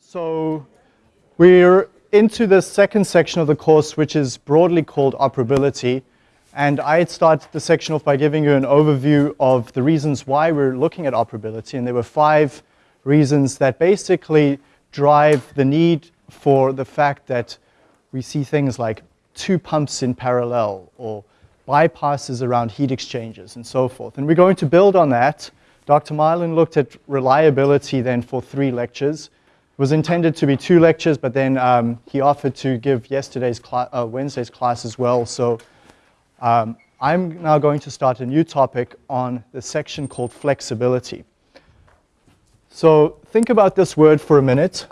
So we're into the second section of the course, which is broadly called operability. And I'd start the section off by giving you an overview of the reasons why we're looking at operability. And there were five reasons that basically drive the need for the fact that we see things like two pumps in parallel or bypasses around heat exchangers and so forth. And we're going to build on that. Dr. Marlin looked at reliability then for three lectures. It was intended to be two lectures, but then um, he offered to give yesterday's uh, Wednesday's class as well. So um, I'm now going to start a new topic on the section called flexibility. So think about this word for a minute.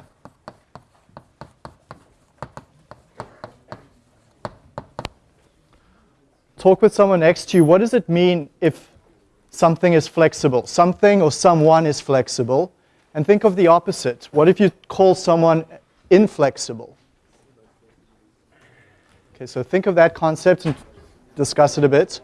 talk with someone next to you, what does it mean if something is flexible? Something or someone is flexible. And think of the opposite. What if you call someone inflexible? Okay, so think of that concept and discuss it a bit.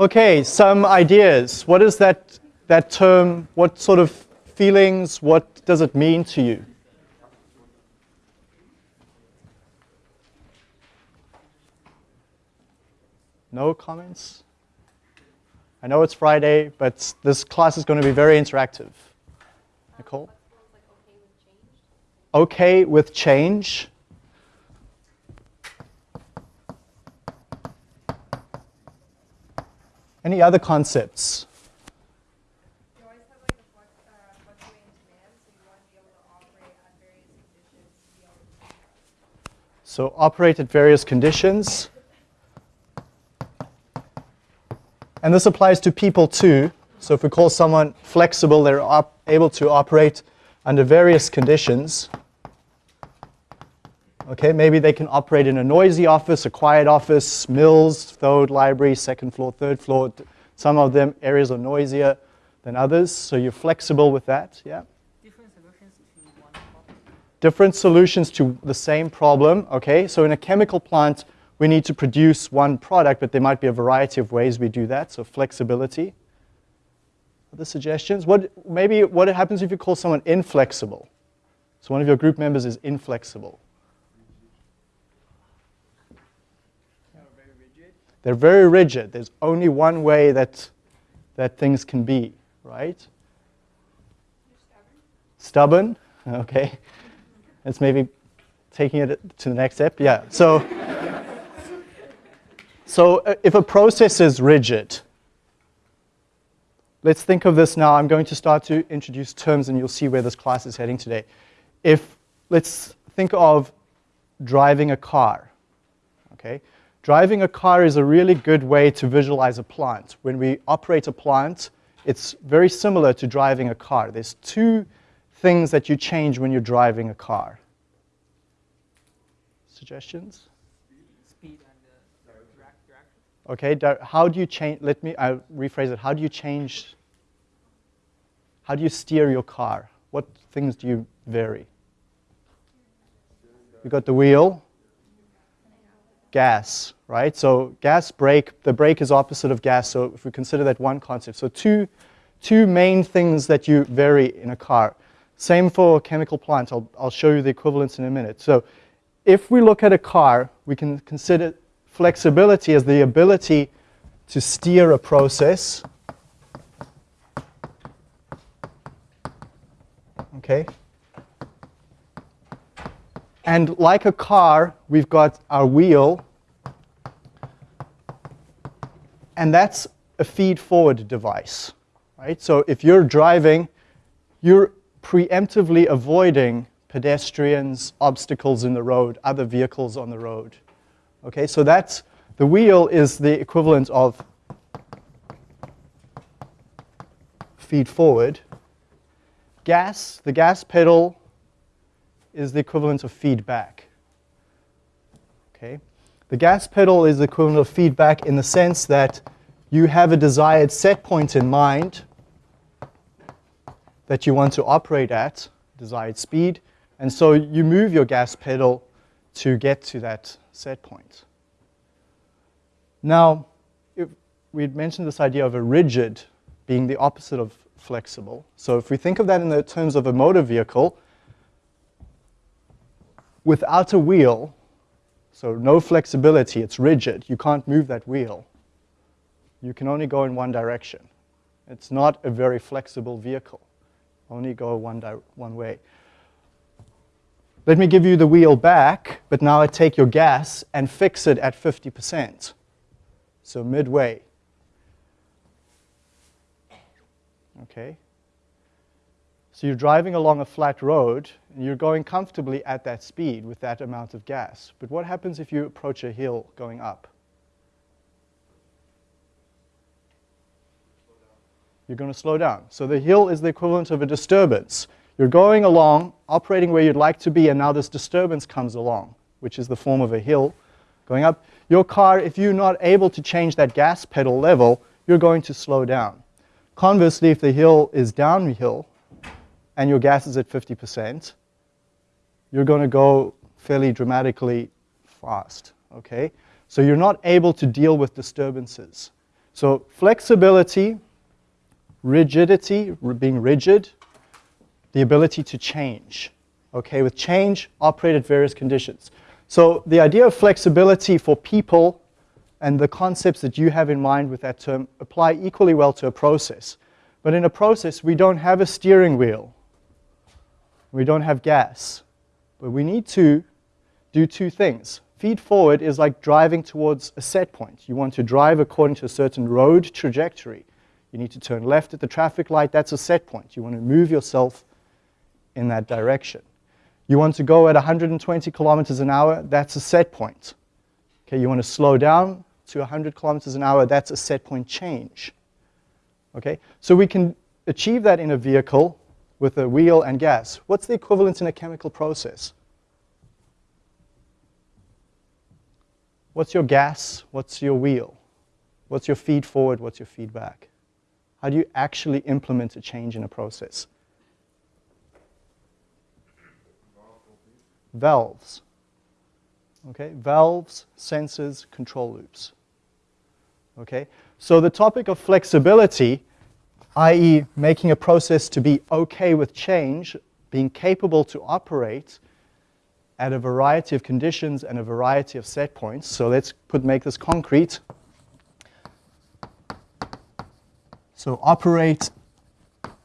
Okay, some ideas. What is that, that term? What sort of feelings? What does it mean to you? No comments? I know it's Friday, but this class is going to be very interactive. Nicole? Okay with change. Any other concepts? So operate at various conditions. And this applies to people too. So if we call someone flexible, they're able to operate under various conditions. Okay, maybe they can operate in a noisy office, a quiet office, mills, Thode library, second floor, third floor. Some of them areas are noisier than others, so you're flexible with that, yeah? Different solutions to one problem. Different solutions to the same problem, okay? So in a chemical plant, we need to produce one product, but there might be a variety of ways we do that, so flexibility. Other suggestions? What, maybe what happens if you call someone inflexible? So one of your group members is inflexible. They're very rigid. There's only one way that, that things can be, right? Stubborn. stubborn, okay. It's maybe taking it to the next step. Yeah, so, so uh, if a process is rigid, let's think of this now. I'm going to start to introduce terms and you'll see where this class is heading today. If, let's think of driving a car, okay? Driving a car is a really good way to visualize a plant. When we operate a plant, it's very similar to driving a car. There's two things that you change when you're driving a car. Suggestions? Speed and uh, direction. Okay, how do you change, let me I'll rephrase it. How do you change, how do you steer your car? What things do you vary? You've got the wheel, gas, right? So gas brake, the brake is opposite of gas, so if we consider that one concept. So two, two main things that you vary in a car. Same for a chemical plant. I'll, I'll show you the equivalence in a minute. So if we look at a car, we can consider flexibility as the ability to steer a process. Okay, and like a car, we've got our wheel. And that's a feed-forward device. Right? So if you're driving, you're preemptively avoiding pedestrians, obstacles in the road, other vehicles on the road. Okay, so that's, the wheel is the equivalent of feed forward. Gas, the gas pedal is the equivalent of feedback. Okay? The gas pedal is the equivalent of feedback in the sense that you have a desired set point in mind that you want to operate at, desired speed, and so you move your gas pedal to get to that set point. Now, we'd mentioned this idea of a rigid being the opposite of flexible. So if we think of that in the terms of a motor vehicle, without a wheel, so no flexibility, it's rigid. You can't move that wheel. You can only go in one direction. It's not a very flexible vehicle. Only go one, one way. Let me give you the wheel back, but now I take your gas and fix it at 50%. So midway. Okay? So you're driving along a flat road, and you're going comfortably at that speed with that amount of gas. But what happens if you approach a hill going up? You're going to slow down. So the hill is the equivalent of a disturbance. You're going along, operating where you'd like to be, and now this disturbance comes along, which is the form of a hill going up. Your car, if you're not able to change that gas pedal level, you're going to slow down. Conversely, if the hill is downhill and your gas is at 50%, you're going to go fairly dramatically fast, okay? So you're not able to deal with disturbances. So flexibility, rigidity, being rigid, the ability to change. Okay, with change, operate at various conditions. So the idea of flexibility for people and the concepts that you have in mind with that term apply equally well to a process. But in a process, we don't have a steering wheel. We don't have gas. But we need to do two things. Feed forward is like driving towards a set point. You want to drive according to a certain road trajectory. You need to turn left at the traffic light. That's a set point. You want to move yourself in that direction. You want to go at 120 kilometers an hour, that's a set point. Okay, you want to slow down to 100 kilometers an hour, that's a set point change. Okay, so we can achieve that in a vehicle with a wheel and gas. What's the equivalent in a chemical process? What's your gas? What's your wheel? What's your feed forward? What's your feedback? How do you actually implement a change in a process? Valves. Okay, valves, sensors, control loops. Okay, so the topic of flexibility, i.e. making a process to be okay with change, being capable to operate at a variety of conditions and a variety of set points. So let's put, make this concrete. So operate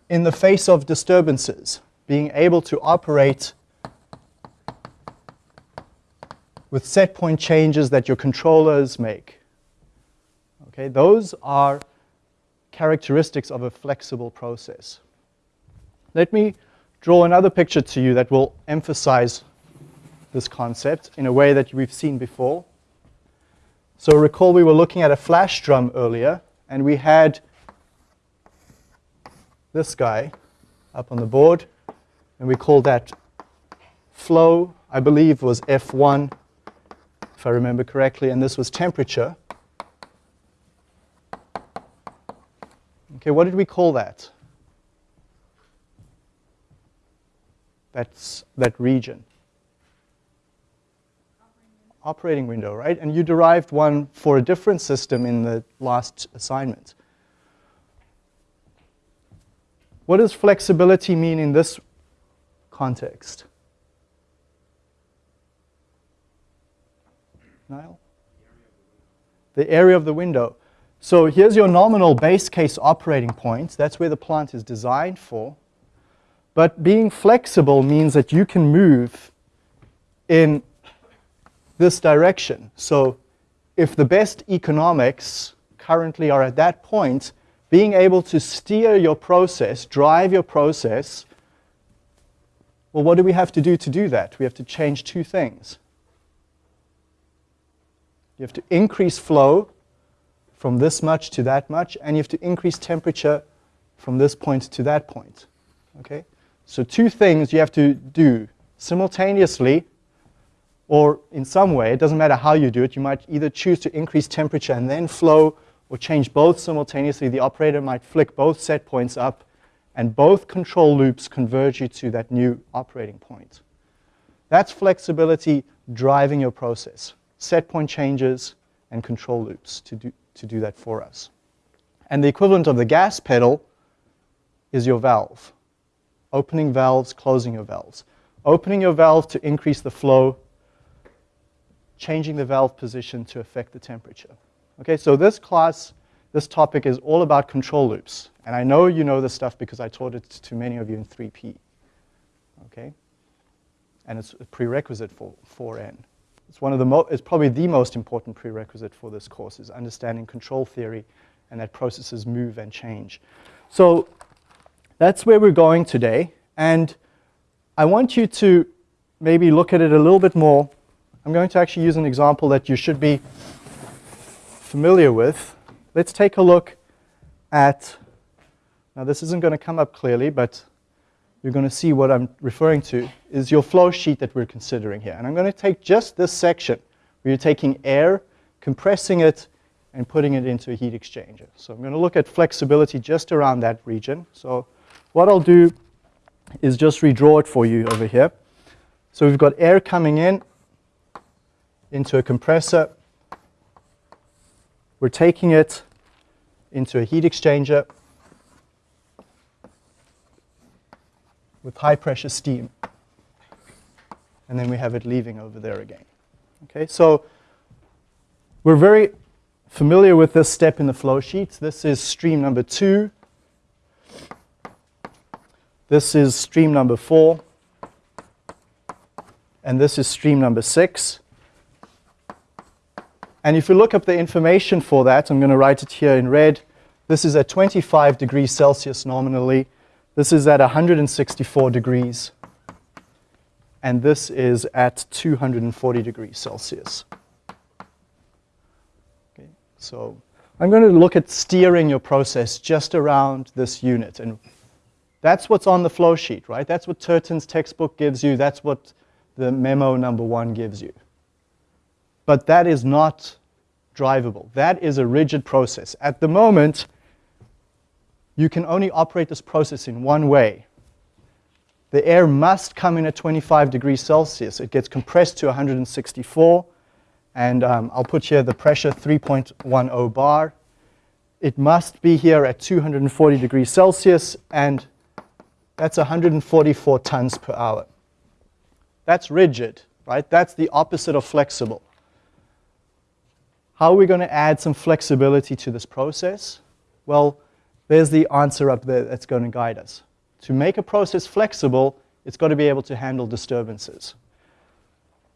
in the face of disturbances, being able to operate with set point changes that your controllers make. Okay, those are characteristics of a flexible process. Let me draw another picture to you that will emphasize this concept in a way that we've seen before. So recall we were looking at a flash drum earlier, and we had this guy up on the board, and we call that flow, I believe was F1, if I remember correctly, and this was temperature. Okay, what did we call that? That's that region. Operating window, right? And you derived one for a different system in the last assignment. What does flexibility mean in this context? Niall? The area of the window. So here's your nominal base case operating point. That's where the plant is designed for. But being flexible means that you can move in this direction. So if the best economics currently are at that point, being able to steer your process, drive your process, well, what do we have to do to do that? We have to change two things. You have to increase flow from this much to that much, and you have to increase temperature from this point to that point. Okay? So two things you have to do simultaneously or in some way, it doesn't matter how you do it, you might either choose to increase temperature and then flow, or change both simultaneously. The operator might flick both set points up, and both control loops converge you to that new operating point. That's flexibility driving your process. Set point changes and control loops to do, to do that for us. And the equivalent of the gas pedal is your valve. Opening valves, closing your valves. Opening your valve to increase the flow, changing the valve position to affect the temperature. Okay, so this class, this topic is all about control loops. And I know you know this stuff because I taught it to many of you in 3P. Okay? And it's a prerequisite for 4N. It's one of the mo- it's probably the most important prerequisite for this course is understanding control theory and that processes move and change. So that's where we're going today. And I want you to maybe look at it a little bit more. I'm going to actually use an example that you should be familiar with. Let's take a look at, now this isn't going to come up clearly, but you're going to see what I'm referring to, is your flow sheet that we're considering here. And I'm going to take just this section where you're taking air, compressing it, and putting it into a heat exchanger. So I'm going to look at flexibility just around that region. So what I'll do is just redraw it for you over here. So we've got air coming in into a compressor. We're taking it into a heat exchanger with high pressure steam. And then we have it leaving over there again. Okay, so we're very familiar with this step in the flow sheet. This is stream number two. This is stream number four. And this is stream number six. And if you look up the information for that, I'm going to write it here in red. This is at 25 degrees Celsius nominally. This is at 164 degrees. And this is at 240 degrees Celsius. So I'm going to look at steering your process just around this unit. And that's what's on the flow sheet, right? That's what Turton's textbook gives you. That's what the memo number one gives you. But that is not drivable. That is a rigid process. At the moment, you can only operate this process in one way. The air must come in at 25 degrees Celsius. It gets compressed to 164 and um, I'll put here the pressure 3.10 bar. It must be here at 240 degrees Celsius, and that's 144 tons per hour. That's rigid, right? That's the opposite of flexible. How are we going to add some flexibility to this process? Well, there's the answer up there that's going to guide us. To make a process flexible, it's got to be able to handle disturbances.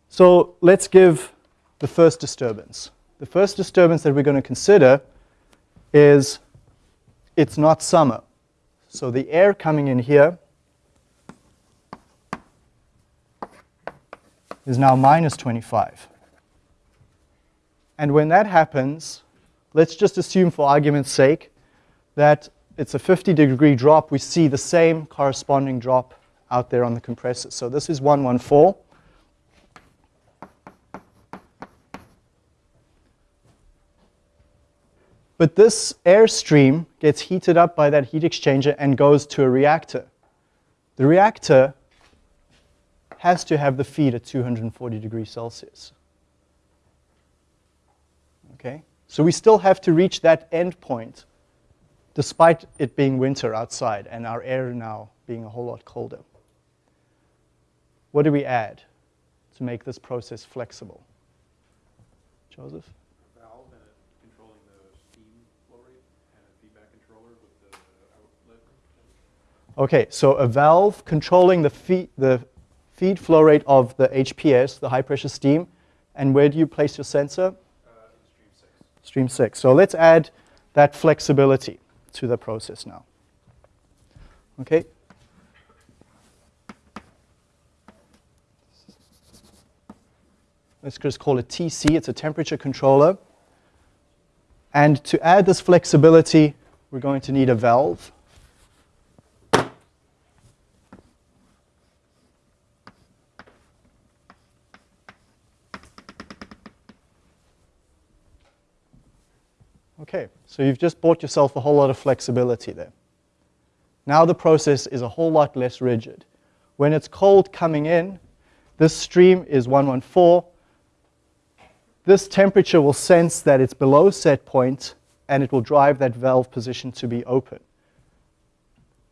So let's give the first disturbance. The first disturbance that we're going to consider is it's not summer. So the air coming in here is now minus 25. And when that happens, let's just assume for argument's sake that it's a 50 degree drop. We see the same corresponding drop out there on the compressor. So this is 114. But this airstream gets heated up by that heat exchanger and goes to a reactor. The reactor has to have the feed at 240 degrees Celsius. Okay? So we still have to reach that end point despite it being winter outside and our air now being a whole lot colder. What do we add to make this process flexible? Joseph? A valve and a controlling the steam flow rate and a feedback controller with the. Okay, so a valve controlling the feed, the feed flow rate of the HPS, the high pressure steam, and where do you place your sensor? Uh, stream six. Stream six. So let's add that flexibility to the process now. Okay. Let's just call it TC. It's a temperature controller. And to add this flexibility, we're going to need a valve. Okay, so you've just bought yourself a whole lot of flexibility there. Now the process is a whole lot less rigid. When it's cold coming in, this stream is 114. This temperature will sense that it's below set point and it will drive that valve position to be open.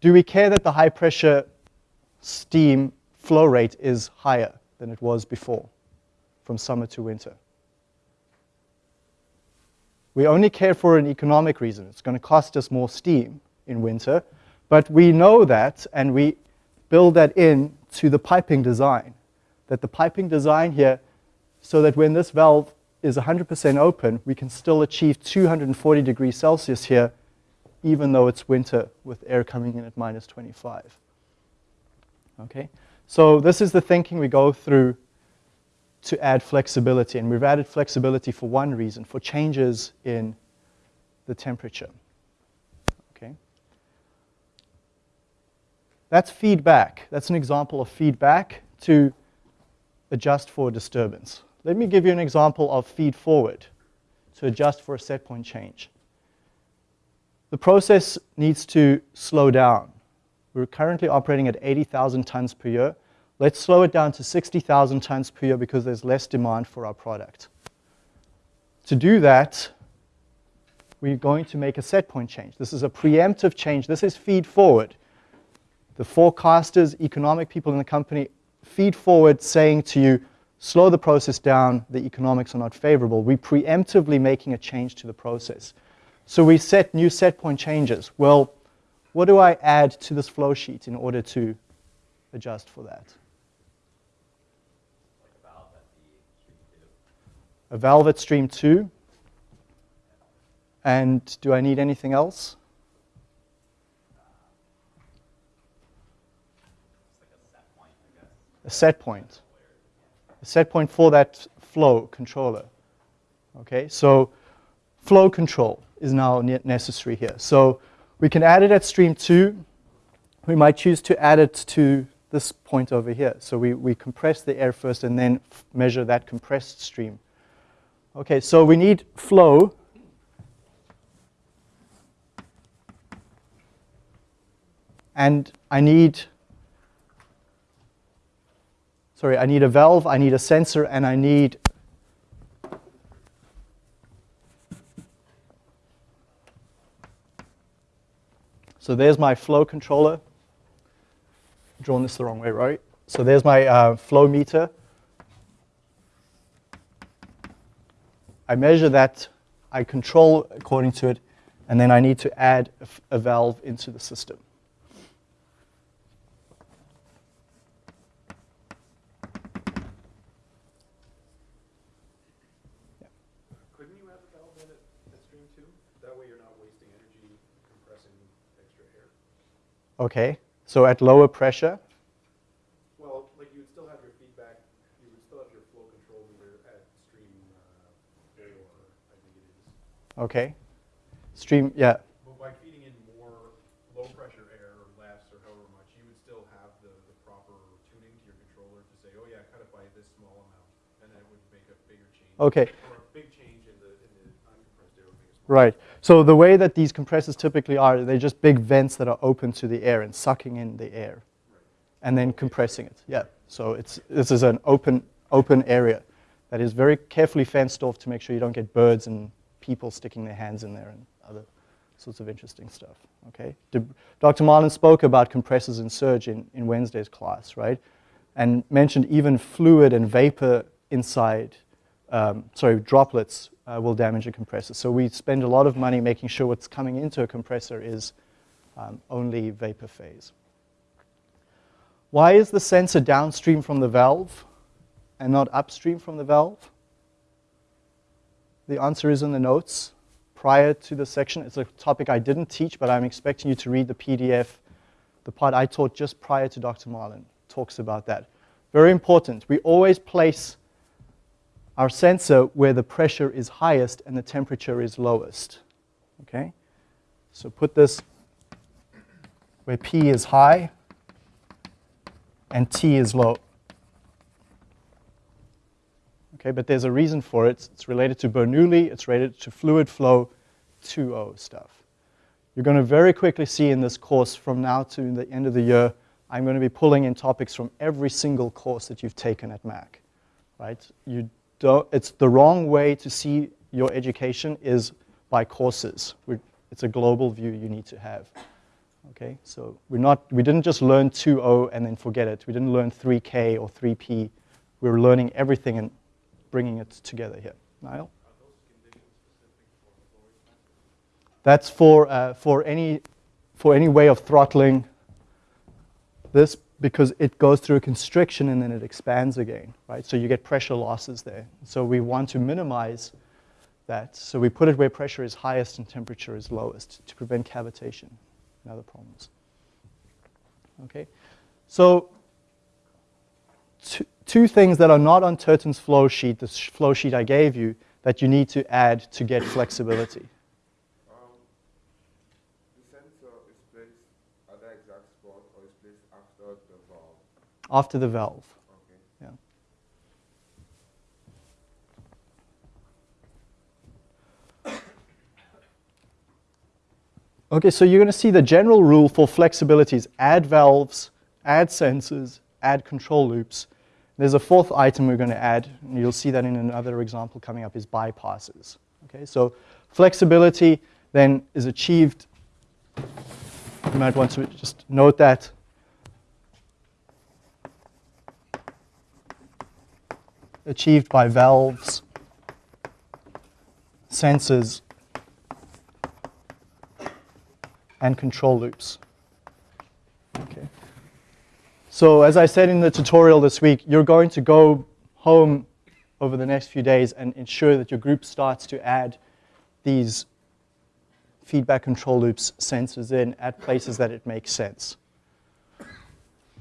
Do we care that the high pressure steam flow rate is higher than it was before from summer to winter? We only care for an economic reason. It's going to cost us more steam in winter, but we know that and we build that in to the piping design. That the piping design here, so that when this valve is 100% open, we can still achieve 240 degrees Celsius here, even though it's winter with air coming in at minus 25. Okay, so this is the thinking we go through to add flexibility. And we've added flexibility for one reason, for changes in the temperature. Okay. That's feedback. That's an example of feedback to adjust for disturbance. Let me give you an example of feed forward to adjust for a set point change. The process needs to slow down. We're currently operating at 80,000 tons per year. Let's slow it down to 60,000 tons per year because there's less demand for our product. To do that, we're going to make a set point change. This is a preemptive change. This is feed forward. The forecasters, economic people in the company feed forward saying to you, slow the process down, the economics are not favorable. We're preemptively making a change to the process. So we set new set point changes. Well, what do I add to this flow sheet in order to adjust for that? A valve at stream 2. And do I need anything else? a set point. A set point for that flow controller. Okay, so flow control is now necessary here. So we can add it at stream 2. We might choose to add it to this point over here. So we, we compress the air first and then measure that compressed stream. Okay, so we need flow. And I need, sorry, I need a valve, I need a sensor, and I need So there's my flow controller. Drawn this the wrong way, right? So there's my uh, flow meter. I measure that, I control according to it, and then I need to add a, a valve into the system. Couldn't you have a valve in at, at stream two? That way you're not wasting energy compressing extra air. Okay, so at lower pressure, Well, like you would still have your feedback, you would still have your flow control meter at stream uh, four, I think it is. Okay. Stream, yeah, But by feeding in more low pressure air or less or however much, you would still have the, the proper tuning to your controller to say, oh yeah, cut it by this small amount, and then it would make a bigger change. okay. Or a big change in the, in the uncompressed air would make a small. Right. So the way that these compressors typically are, they're just big vents that are open to the air and sucking in the air and then compressing it. Yeah. So it's, this is an open, open area that is very carefully fenced off to make sure you don't get birds and people sticking their hands in there and other sorts of interesting stuff. Okay. Dr. Marlin spoke about compressors and surge in, in Wednesday's class, right? And mentioned even fluid and vapor inside, um, sorry, droplets uh, will damage a compressor. So we spend a lot of money making sure what's coming into a compressor is um, only vapor phase. Why is the sensor downstream from the valve and not upstream from the valve? The answer is in the notes prior to the section. It's a topic I didn't teach, but I'm expecting you to read the PDF. The part I taught just prior to Dr. Marlin talks about that. Very important. We always place our sensor where the pressure is highest and the temperature is lowest. Okay? So put this where P is high and T is low. Okay, but there's a reason for it. It's related to Bernoulli, it's related to fluid flow, 2.0 stuff. You're going to very quickly see in this course from now to the end of the year, I'm going to be pulling in topics from every single course that you've taken at Mac, right? You don't, it's the wrong way to see your education is by courses. We're, it's a global view you need to have. Okay, so we're not, we didn't just learn 2.0 and then forget it. We didn't learn 3K or 3P. We were learning everything and bringing it together here. Niall? That's for, uh, for, any, for any way of throttling this because it goes through a constriction and then it expands again, right? So you get pressure losses there. So we want to minimize that. So we put it where pressure is highest and temperature is lowest to prevent cavitation and other problems. Okay, so two, two things that are not on Turton's flow sheet, the flow sheet I gave you, that you need to add to get flexibility. Um, the sensor is placed at the exact spot or is placed after the valve. After the valve. Okay. Yeah. Okay, so you're going to see the general rule for flexibility is add valves, add sensors, add control loops. There's a fourth item we're going to add, and you'll see that in another example coming up, is bypasses. Okay, so flexibility then is achieved. You might want to just note that achieved by valves, sensors, and control loops. So as I said in the tutorial this week, you're going to go home over the next few days and ensure that your group starts to add these feedback control loops sensors in at places that it makes sense.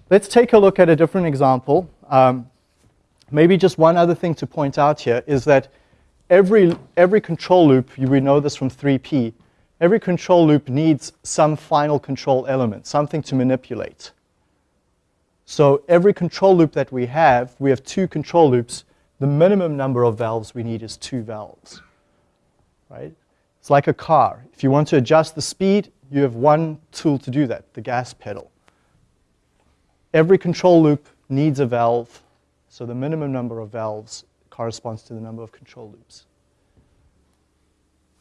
Let's take a look at a different example. Um, maybe just one other thing to point out here is that every, every control loop, we know this from 3P, every control loop needs some final control element, something to manipulate. So every control loop that we have, we have two control loops. The minimum number of valves we need is two valves, right? It's like a car. If you want to adjust the speed, you have one tool to do that, the gas pedal. Every control loop needs a valve, so the minimum number of valves corresponds to the number of control loops.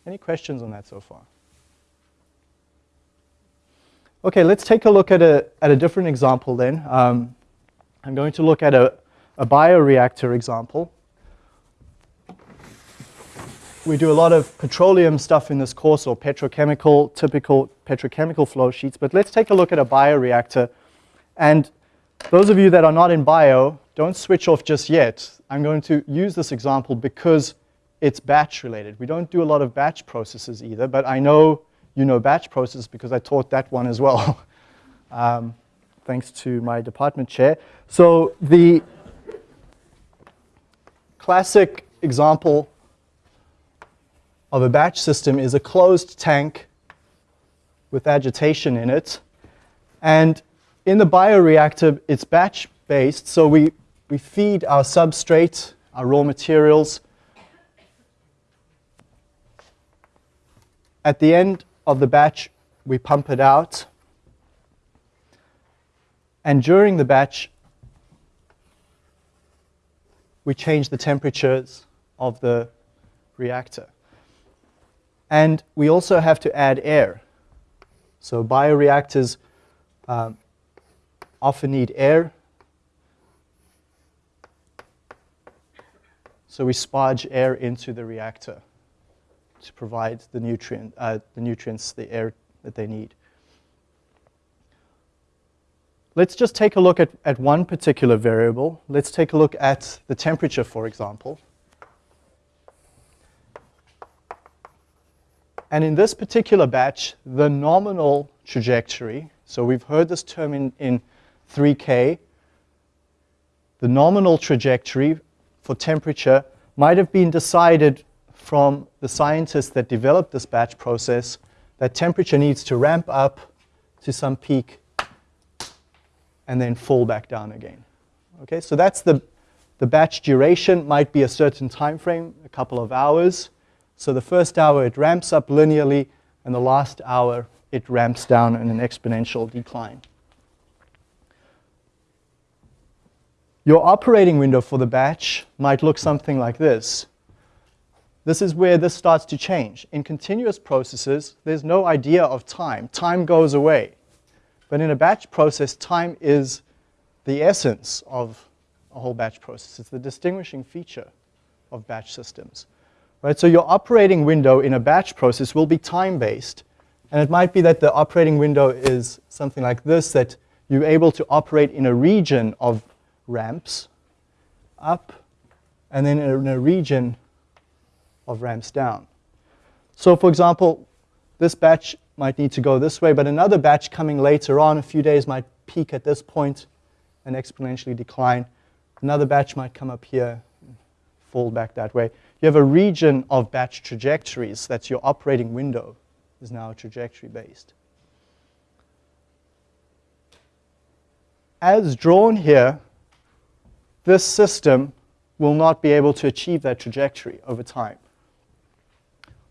Any questions on that so far? Okay, let's take a look at a, at a different example then. Um, I'm going to look at a, a bioreactor example. We do a lot of petroleum stuff in this course or petrochemical, typical petrochemical flow sheets, but let's take a look at a bioreactor. And those of you that are not in bio, don't switch off just yet. I'm going to use this example because it's batch related. We don't do a lot of batch processes either, but I know you know batch process because I taught that one as well, um, thanks to my department chair. So the classic example of a batch system is a closed tank with agitation in it. And in the bioreactor, it's batch based, so we, we feed our substrate, our raw materials. At the end of the batch, we pump it out. And during the batch, we change the temperatures of the reactor. And we also have to add air. So bioreactors um, often need air. So we sparge air into the reactor to provide the, nutrient, uh, the nutrients, the air that they need. Let's just take a look at, at one particular variable. Let's take a look at the temperature, for example. And in this particular batch, the nominal trajectory, so we've heard this term in, in 3K, the nominal trajectory for temperature might have been decided from the scientists that developed this batch process that temperature needs to ramp up to some peak and then fall back down again. Okay, so that's the, the batch duration, might be a certain time frame, a couple of hours. So the first hour it ramps up linearly, and the last hour it ramps down in an exponential decline. Your operating window for the batch might look something like this. This is where this starts to change. In continuous processes, there's no idea of time. Time goes away. But in a batch process, time is the essence of a whole batch process. It's the distinguishing feature of batch systems. Right? So your operating window in a batch process will be time-based. And it might be that the operating window is something like this, that you're able to operate in a region of ramps up, and then in a region of ramps down. So for example, this batch might need to go this way, but another batch coming later on, a few days, might peak at this point and exponentially decline. Another batch might come up here, fall back that way. You have a region of batch trajectories. That's your operating window is now trajectory based. As drawn here, this system will not be able to achieve that trajectory over time.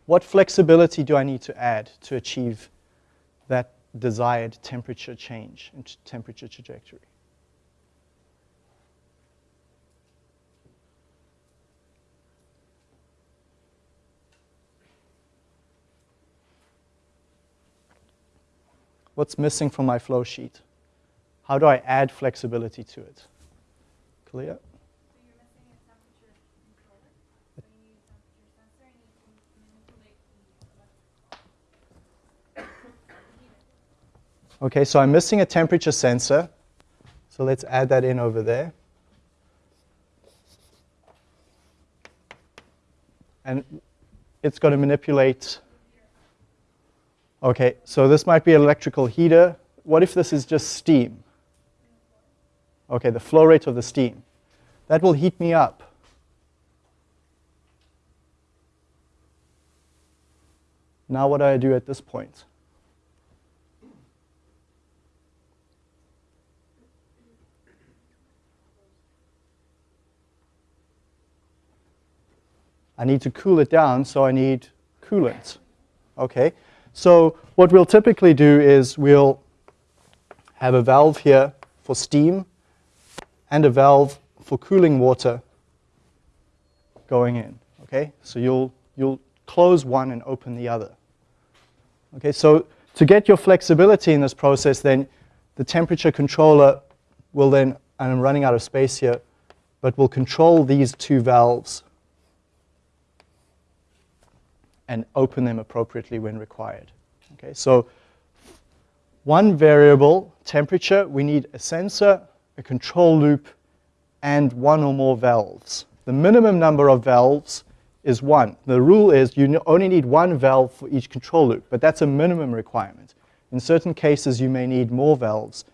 What flexibility do I need to add to achieve that desired temperature change and temperature trajectory? What's missing from my flow sheet? How do I add flexibility to it? Clear? So you're missing a temperature controller. So you need a temperature sensor and you can manipulate the heater. Okay, so I'm missing a temperature sensor. So let's add that in over there. And it's going to manipulate. Okay, so this might be an electrical heater. What if this is just steam? Okay, the flow rate of the steam. That will heat me up. Now what do I do at this point? I need to cool it down, so I need coolant. Okay, so what we'll typically do is we'll have a valve here for steam and a valve for cooling water going in. Okay, so you'll, you'll close one and open the other. Okay, so to get your flexibility in this process, then the temperature controller will then, and I'm running out of space here, but will control these two valves and open them appropriately when required. Okay, so one variable, temperature, we need a sensor, a control loop, and one or more valves. The minimum number of valves is one. The rule is you only need one valve for each control loop, but that's a minimum requirement. In certain cases, you may need more valves.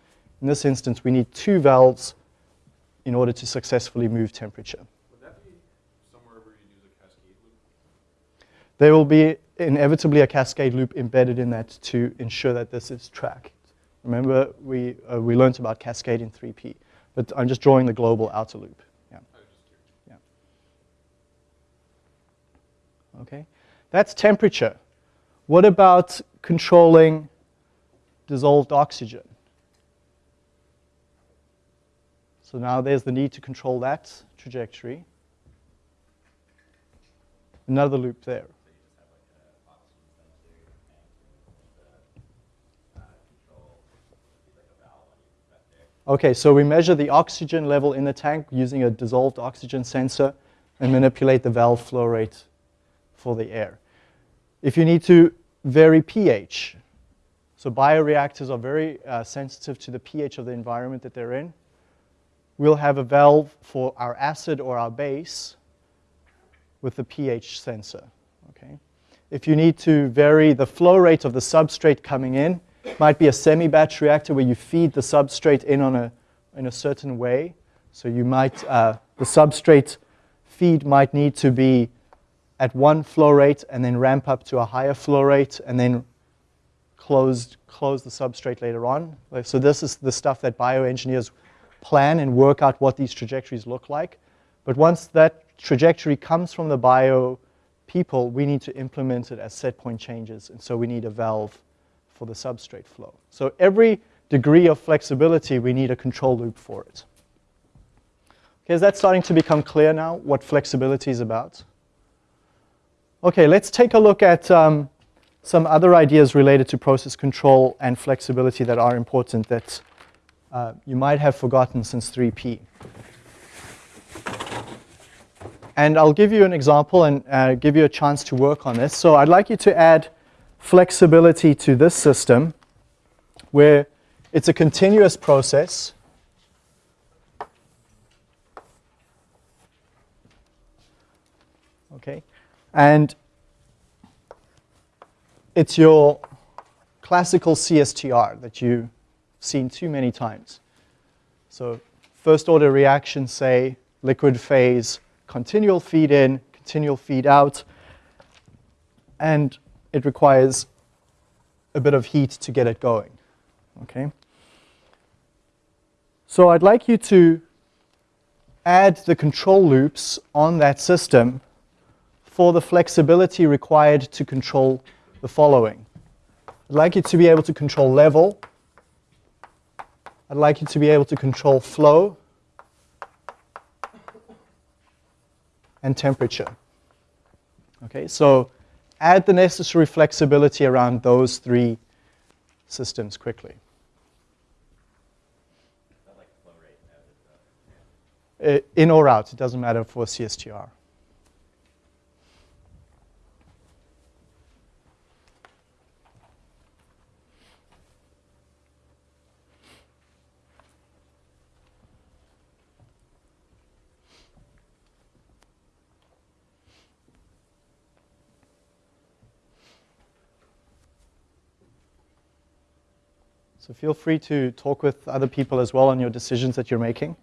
In this instance, we need two valves in order to successfully move temperature. Would that be somewhere where you use a cascade loop? There will be inevitably a cascade loop embedded in that to ensure that this is tracked. Remember, we, uh, we learned about cascade in 3P, but I'm just drawing the global outer loop. Yeah. I was just curious. Okay, that's temperature. What about controlling dissolved oxygen? So now there's the need to control that trajectory. Another loop there. Okay, so we measure the oxygen level in the tank using a dissolved oxygen sensor and manipulate the valve flow rate for the air. If you need to vary pH, so bioreactors are very uh, sensitive to the pH of the environment that they're in, we'll have a valve for our acid or our base with the pH sensor. Okay? If you need to vary the flow rate of the substrate coming in, might be a semi-batch reactor where you feed the substrate in on a, in a certain way. So you might, uh, the substrate feed might need to be at one flow rate and then ramp up to a higher flow rate and then close, close the substrate later on. So this is the stuff that bioengineers plan and work out what these trajectories look like. But once that trajectory comes from the bio people, we need to implement it as set point changes, and so we need a valve for the substrate flow. So every degree of flexibility, we need a control loop for it. Okay, is that starting to become clear now, what flexibility is about? Okay, let's take a look at um, some other ideas related to process control and flexibility that are important that uh, you might have forgotten since 3P. And I'll give you an example and uh, give you a chance to work on this. So I'd like you to add flexibility to this system where it's a continuous process. Okay, and it's your classical CSTR that you've seen too many times. So first order reaction, say liquid phase, continual feed in, continual feed out, and it requires a bit of heat to get it going. Okay. So I'd like you to add the control loops on that system for the flexibility required to control the following. I'd like you to be able to control level. I'd like you to be able to control flow and temperature. Okay, so add the necessary flexibility around those three systems quickly. Uh, in or out, it doesn't matter for CSTR. So feel free to talk with other people as well on your decisions that you're making.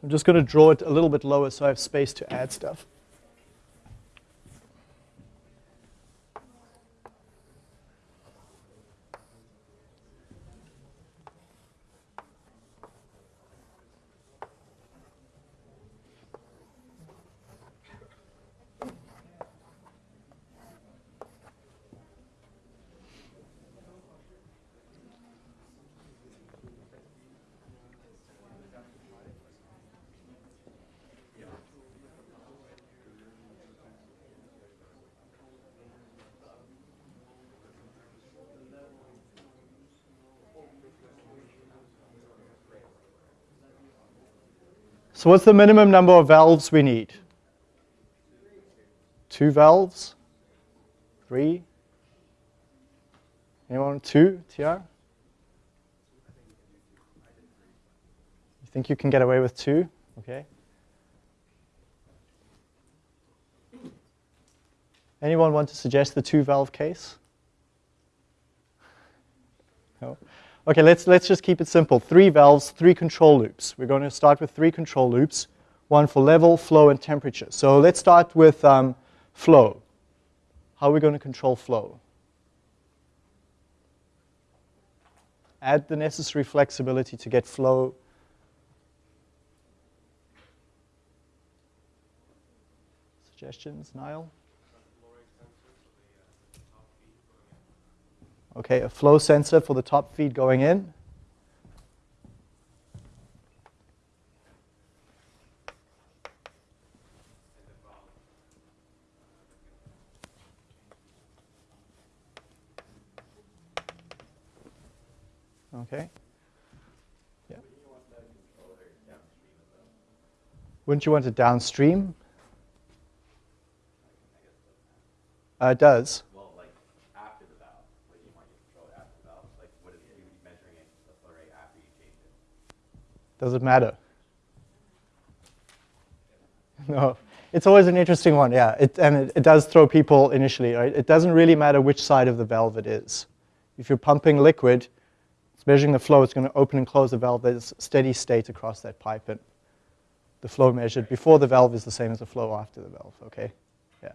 So I'm just going to draw it a little bit lower so I have space to add stuff. So what's the minimum number of valves we need? Two valves? Three? Anyone? Two, TR? You think you can get away with two? Okay. Anyone want to suggest the two valve case? No? Okay, let's, let's just keep it simple. Three valves, three control loops. We're going to start with three control loops, one for level, flow, and temperature. So let's start with um, flow. How are we going to control flow? Add the necessary flexibility to get flow. Suggestions, Niall? okay, a flow sensor for the top feed going in. Okay. Yeah. Wouldn't you want it downstream? Uh, it does. Does it matter? No, it's always an interesting one, yeah. It, and it, it does throw people initially, right? It doesn't really matter which side of the valve it is. If you're pumping liquid, it's measuring the flow, it's going to open and close the valve. There's steady state across that pipe. And the flow measured before the valve is the same as the flow after the valve, okay? Yeah.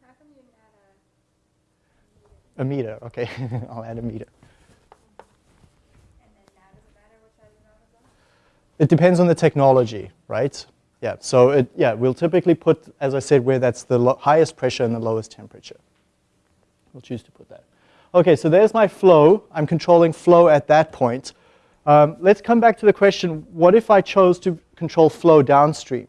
How come you didn't add A meter, okay. I'll add a meter. a, and then now does it matter which side is on as well? It depends on the technology, right? Yeah, so it, yeah, we'll typically put, as I said, where that's the highest pressure and the lowest temperature. We'll choose to put that. Okay, so there's my flow. I'm controlling flow at that point. Um, let's come back to the question, what if I chose to control flow downstream?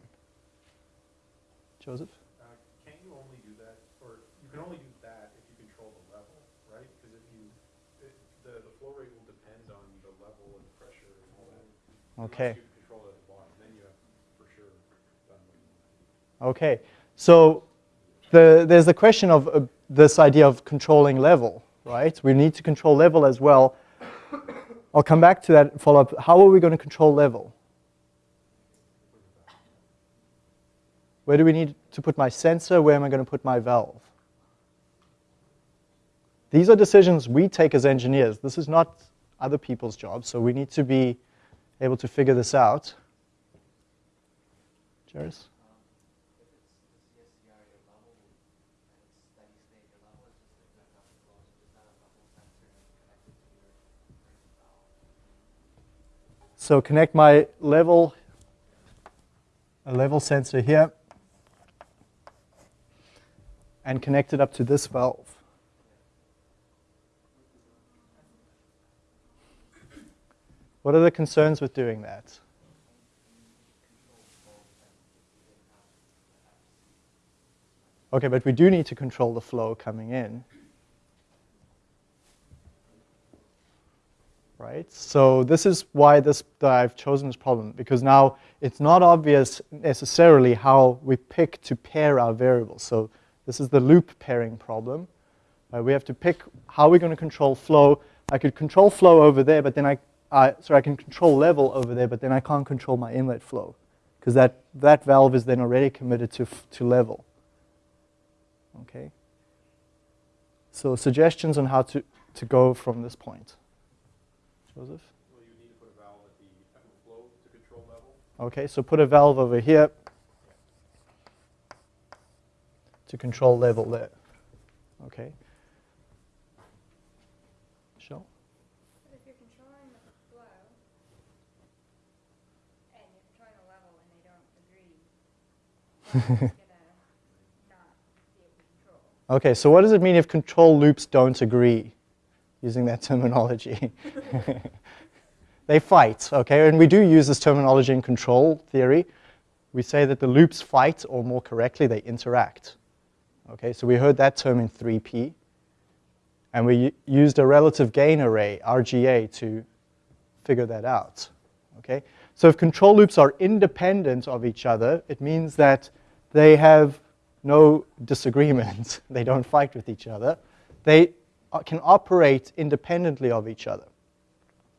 Joseph? Uh, Can't you only do that, or you can only do that if you control the level, right? Because if you, it, the, the flow rate will depend on the level and the pressure and all that. Okay. Unless you control it at the bottom, then you have for sure done what you want. Okay, so the, there's the question of uh, this idea of controlling level, right? We need to control level as well. I'll come back to that follow up. How are we going to control level? Where do we need to put my sensor? Where am I going to put my valve? These are decisions we take as engineers. This is not other people's job, so we need to be able to figure this out. Jairus? So connect my level, a level sensor here, and connect it up to this valve. What are the concerns with doing that? Okay, but we do need to control the flow coming in. right? So this is why this I've chosen this problem because now it's not obvious necessarily how we pick to pair our variables. So this is the loop pairing problem. Uh, we have to pick how we're going to control flow. I could control flow over there, but then I, uh, sorry, I can control level over there, but then I can't control my inlet flow because that, that valve is then already committed to, f- to level. Okay. So suggestions on how to, to go from this point. Joseph? Well, you need to put a valve at the, at the flow to control level. Okay, so put a valve over here to control level there. Okay. Michelle? But if you're controlling the flow, and you're controlling the level and they don't agree, then it's gonna not be able to control. Okay, so what does it mean if control loops don't agree, using that terminology? they fight, okay? And we do use this terminology in control theory. We say that the loops fight, or more correctly, they interact. Okay, so we heard that term in 3P. And we used a relative gain array, RGA, to figure that out. Okay? So if control loops are independent of each other, it means that they have no disagreements. they don't fight with each other. They can operate independently of each other.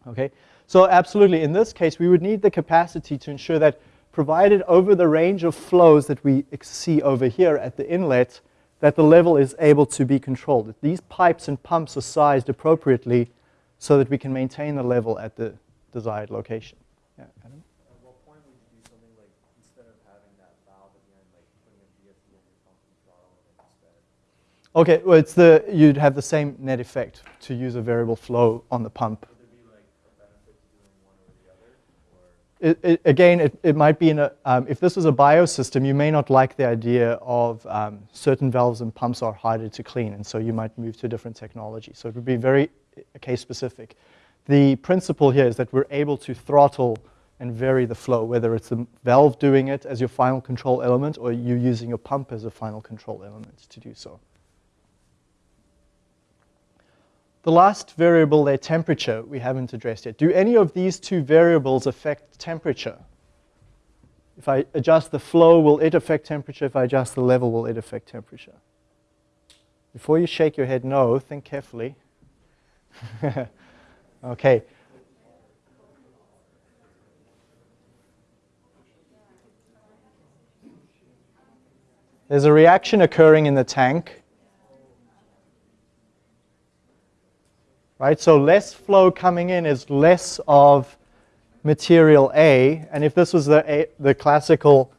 Okay? So absolutely, in this case, we would need the capacity to ensure that provided over the range of flows that we see over here at the inlet, that the level is able to be controlled. That these pipes and pumps are sized appropriately so that we can maintain the level at the desired location. Yeah, Adam? At what point would you do something like, instead of having that valve at the end, like putting a VFD on your pump and throttling it instead? Okay, well, it's the, you'd have the same net effect to use a variable flow on the pump. Would there be like a benefit to doing one or the other? Or It, it, again, it, it might be in a, um, if this was a biosystem, you may not like the idea of um, certain valves and pumps are harder to clean, and so you might move to a different technology. So it would be very uh, case specific. The principle here is that we're able to throttle and vary the flow, whether it's the valve doing it as your final control element or you using your pump as a final control element to do so. The last variable there, temperature, we haven't addressed yet. Do any of these two variables affect temperature? If I adjust the flow, will it affect temperature? If I adjust the level, will it affect temperature? Before you shake your head no, think carefully. okay. There's a reaction occurring in the tank. Right, so less flow coming in is less of material A, and if this was the, A, the classical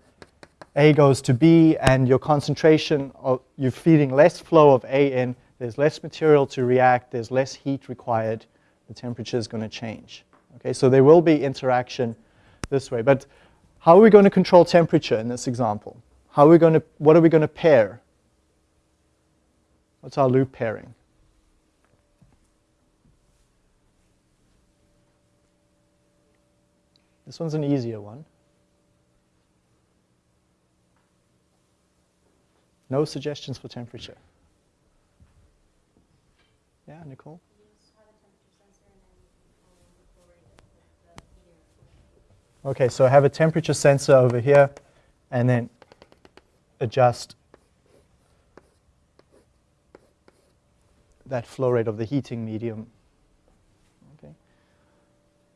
A goes to B and your concentration, of, you're feeding less flow of A in, there's less material to react, there's less heat required, the temperature is going to change. Okay, so there will be interaction this way. But how are we going to control temperature in this example? How are we going to, what are we going to pair? What's our loop pairing? This one's an easier one. No suggestions for temperature. Yeah, Nicole? Okay, so I have a temperature sensor over here and then adjust that flow rate of the heating medium. Okay.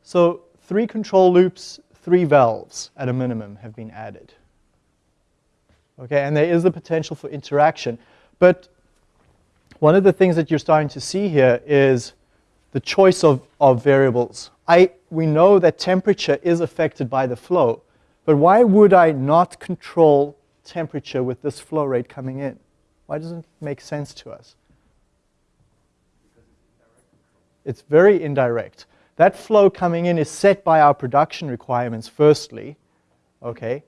So three control loops, three valves at a minimum have been added. Okay, and there is the potential for interaction. But one of the things that you're starting to see here is the choice of, of variables. I, we know that temperature is affected by the flow, but why would I not control temperature with this flow rate coming in? Why doesn't it make sense to us? It's very indirect. That flow coming in is set by our production requirements firstly, okay?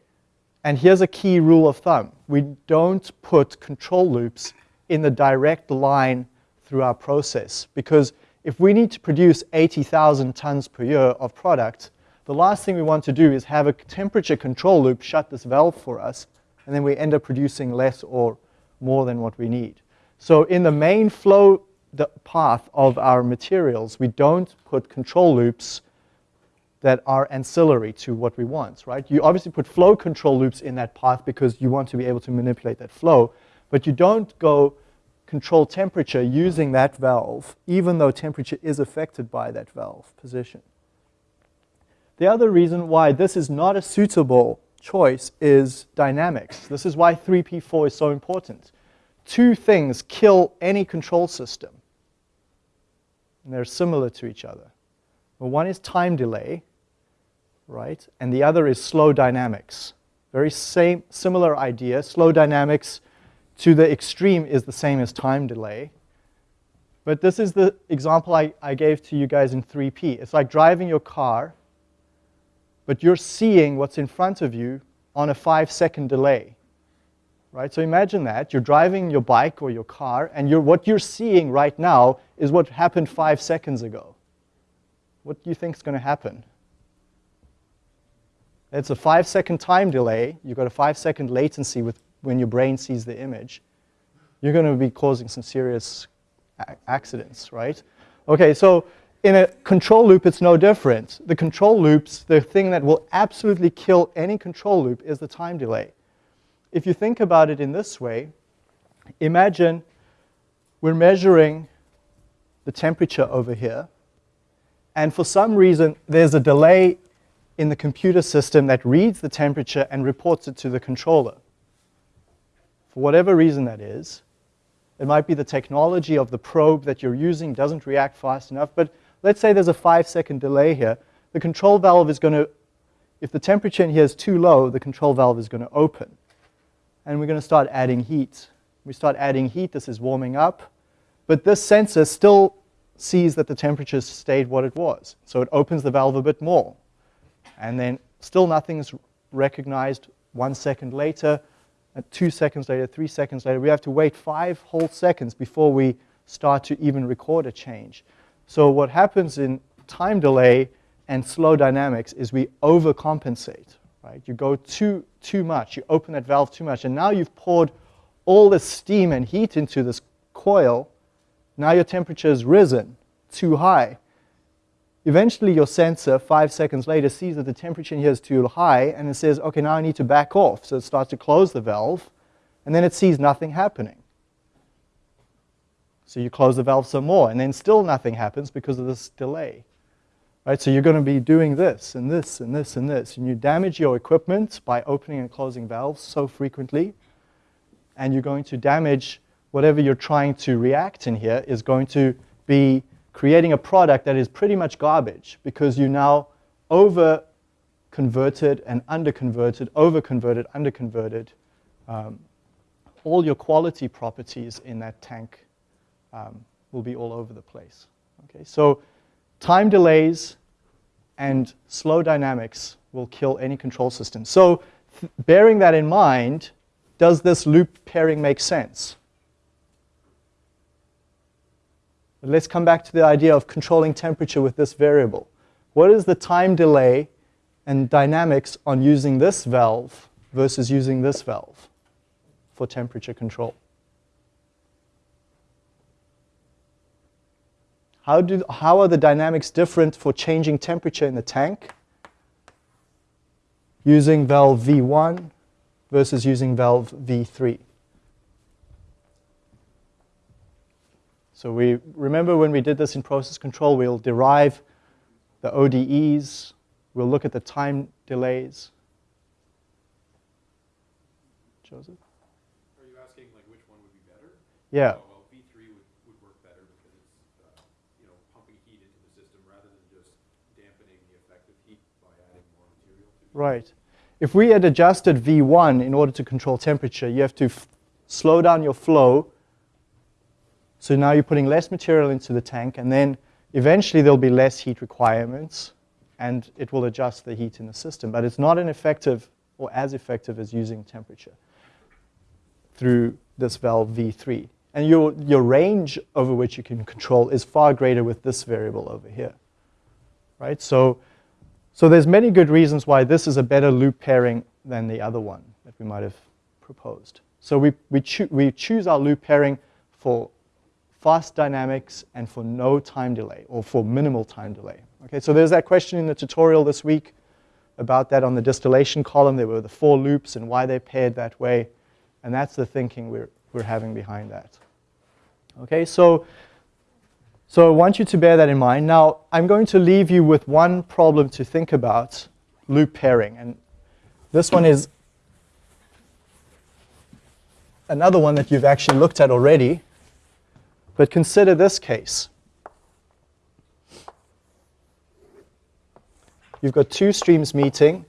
And here's a key rule of thumb. We don't put control loops in the direct line through our process because if we need to produce 80,000 tons per year of product, the last thing we want to do is have a temperature control loop shut this valve for us, and then we end up producing less or more than what we need. So in the main flow path of our materials, we don't put control loops that are ancillary to what we want, right? You obviously put flow control loops in that path because you want to be able to manipulate that flow, but you don't go control temperature using that valve, even though temperature is affected by that valve position. The other reason why this is not a suitable choice is dynamics. This is why 3P4 is so important. Two things kill any control system. And they're similar to each other. One is time delay, right? And the other is slow dynamics. Very same, similar idea. Slow dynamics to the extreme is the same as time delay. But this is the example I, I gave to you guys in 3P. It's like driving your car, but you're seeing what's in front of you on a five second delay. Right? So imagine that. You're driving your bike or your car, and you're, what you're seeing right now is what happened five seconds ago. What do you think is going to happen? It's a five second time delay. You've got a five second latency with when your brain sees the image, you're going to be causing some serious accidents, right? Okay, so in a control loop, it's no different. The control loops, the thing that will absolutely kill any control loop is the time delay. If you think about it in this way, imagine we're measuring the temperature over here, and for some reason, there's a delay in the computer system that reads the temperature and reports it to the controller for whatever reason that is. It might be the technology of the probe that you're using doesn't react fast enough, but let's say there's a five second delay here. The control valve is going to, if the temperature in here is too low, the control valve is going to open. And we're going to start adding heat. We start adding heat, this is warming up, but this sensor still sees that the temperature stayed what it was. So it opens the valve a bit more. And then still nothing's recognized. One second later, two seconds later, three seconds later. We have to wait five whole seconds before we start to even record a change. So what happens in time delay and slow dynamics is we overcompensate, right? You go too, too much, you open that valve too much, and now you've poured all the steam and heat into this coil, Now your temperature has risen too high. Eventually your sensor, five seconds later, sees that the temperature in here is too high and it says, okay, now I need to back off. So it starts to close the valve and then it sees nothing happening. So you close the valve some more and then still nothing happens because of this delay. Right, so you're going to be doing this and this and this and this. And you damage your equipment by opening and closing valves so frequently. And you're going to damage whatever you're trying to react in here is going to be creating a product that is pretty much garbage because you now over converted and under converted, over converted, under converted um, all your quality properties in that tank um, will be all over the place. Okay, so time delays and slow dynamics will kill any control system. So bearing that in mind, does this loop pairing make sense? But let's come back to the idea of controlling temperature with this variable. What is the time delay and dynamics on using this valve versus using this valve for temperature control? How, do, how are the dynamics different for changing temperature in the tank using valve V1 versus using valve V3? So we remember when we did this in process control, we'll derive the ODEs, we'll look at the time delays. Joseph? Are you asking like which one would be better? Yeah. Oh, well, V three would, would work better because it's, uh, you know, pumping heat into the system rather than just dampening the effect of heat by adding more material to it. Right. If we had adjusted V1 in order to control temperature, you have to slow down your flow. So now you're putting less material into the tank, and then eventually there'll be less heat requirements, and it will adjust the heat in the system. But it's not an effective or as effective as using temperature through this valve V3. And your, your range over which you can control is far greater with this variable over here. Right? So, so there's many good reasons why this is a better loop pairing than the other one that we might have proposed. So we, we, we choose our loop pairing for fast dynamics and for no time delay or for minimal time delay. Okay, so there's that question in the tutorial this week about that on the distillation column. There were the four loops and why they paired that way. And that's the thinking we're, we're having behind that. Okay, so, so I want you to bear that in mind. Now, I'm going to leave you with one problem to think about, loop pairing. And this one is another one that you've actually looked at already. But consider this case. You've got two streams meeting.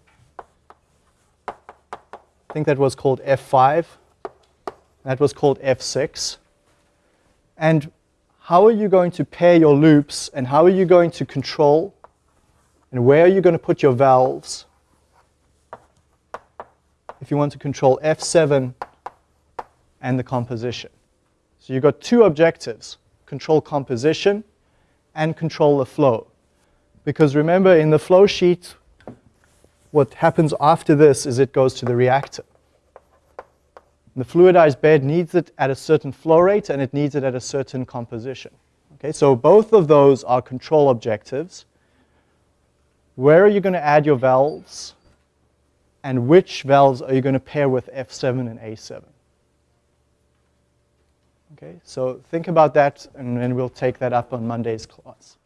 I think that was called F5. That was called F6. And how are you going to pair your loops and how are you going to control and where are you going to put your valves if you want to control F7 and the composition? So you've got two objectives, control composition and control the flow. Because remember, in the flow sheet, what happens after this is it goes to the reactor. The fluidized bed needs it at a certain flow rate and it needs it at a certain composition. Okay, so both of those are control objectives. Where are you going to add your valves? And which valves are you going to pair with F7 and A7? Okay, so think about that and then we'll take that up on Monday's class.